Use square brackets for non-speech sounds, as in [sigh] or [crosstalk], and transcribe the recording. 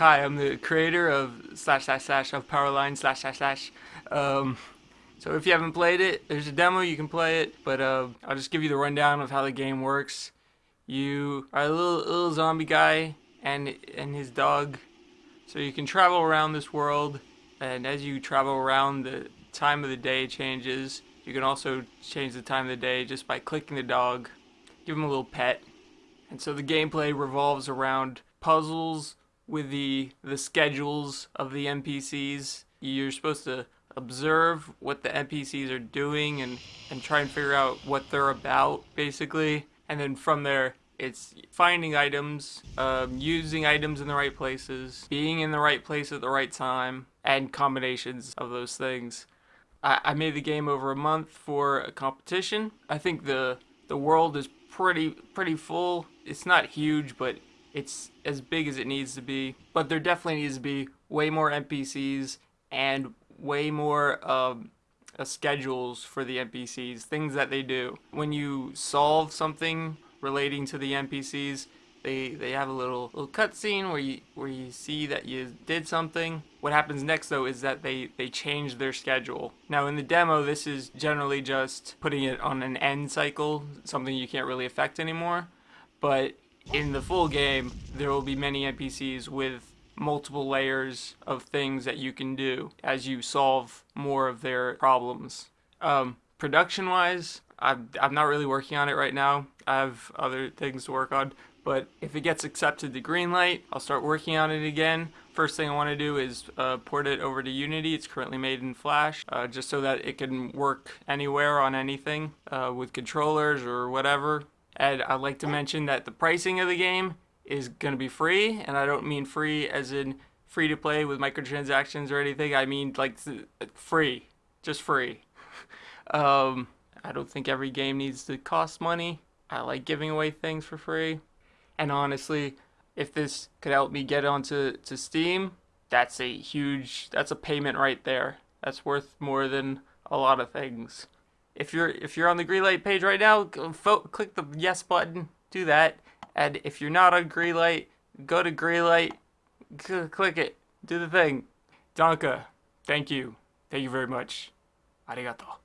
Hi, I'm the creator of slash slash slash of Powerline slash slash slash. Um, so if you haven't played it, there's a demo, you can play it, but uh, I'll just give you the rundown of how the game works. You are a little, little zombie guy and, and his dog. So you can travel around this world, and as you travel around, the time of the day changes. You can also change the time of the day just by clicking the dog, give him a little pet. And so the gameplay revolves around puzzles with the the schedules of the NPCs. You're supposed to observe what the NPCs are doing and, and try and figure out what they're about, basically. And then from there, it's finding items, um, using items in the right places, being in the right place at the right time, and combinations of those things. I, I made the game over a month for a competition. I think the the world is pretty pretty full. It's not huge, but it's as big as it needs to be. But there definitely needs to be way more NPCs and way more um, uh, schedules for the NPCs, things that they do. When you solve something relating to the NPCs, they they have a little little cutscene where you where you see that you did something. What happens next though is that they they change their schedule. Now in the demo, this is generally just putting it on an end cycle, something you can't really affect anymore. But in the full game, there will be many NPCs with multiple layers of things that you can do as you solve more of their problems. Um, production wise, I'm, I'm not really working on it right now. I have other things to work on. But if it gets accepted to Greenlight, I'll start working on it again. First thing I want to do is uh, port it over to Unity. It's currently made in Flash, uh, just so that it can work anywhere on anything uh, with controllers or whatever. And I'd like to mention that the pricing of the game is going to be free, and I don't mean free as in free to play with microtransactions or anything. I mean like free, just free. [laughs] um, I don't think every game needs to cost money. I like giving away things for free. And honestly, if this could help me get onto to Steam, that's a huge that's a payment right there. That's worth more than a lot of things. If you're if you're on the Greenlight page right now, click the yes button, do that. And if you're not on Greenlight, go to Greenlight, click it, do the thing. Danke. Thank you. Thank you very much. Arigato.